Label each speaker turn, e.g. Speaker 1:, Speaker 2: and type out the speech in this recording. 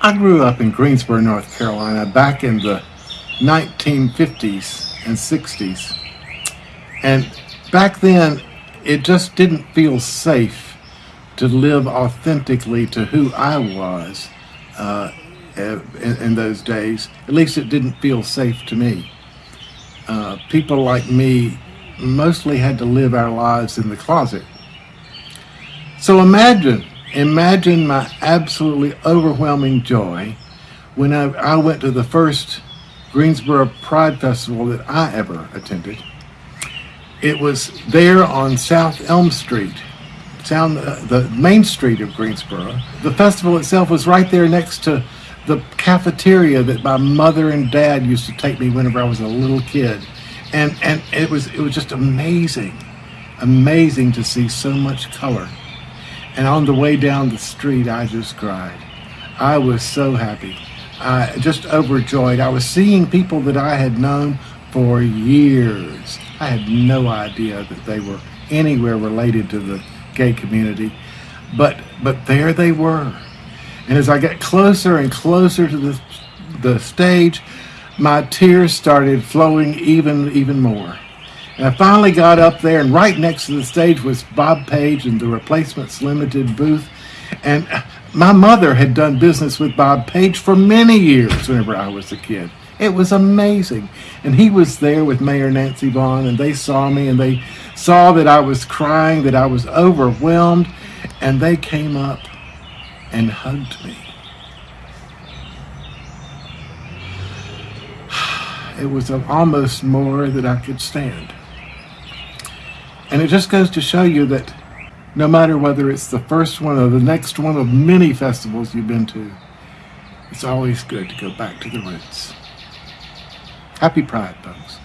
Speaker 1: I grew up in Greensboro, North Carolina, back in the 1950s and 60s. And back then, it just didn't feel safe to live authentically to who I was uh, in, in, those days. At least it didn't feel safe to me. Uh, people like me mostly had to live our lives in the closet. So imagine, imagine my absolutely overwhelming joy when I, I went to the first Greensboro Pride Festival that I ever attended. It was there on South Elm Street, down the, main street of Greensboro. The festival itself was right there next to the cafeteria that my mother and dad used to take me whenever I was a little kid. And, and it was it was just amazing, amazing to see so much color. And on the way down the street, I just cried. I was so happy, I just overjoyed. I was seeing people that I had known for years. I had no idea that they were anywhere related to the gay community, but but there they were. And as I got closer and closer to the the stage, my tears started flowing even even more. And I finally got up there, and right next to the stage was Bob Page and the Replacements Limited booth. And my mother had done business with Bob Page for many years whenever I was a kid. It was amazing. And he was there with Mayor Nancy Vaughan, and they saw me and they saw that I was crying, that I was overwhelmed, and they came up and hugged me. It was almost more that I could stand. And it just goes to show you that no matter whether it's the first one or the next one of many festivals you've been to, it's always good to go back to the roots. Happy Pride, folks.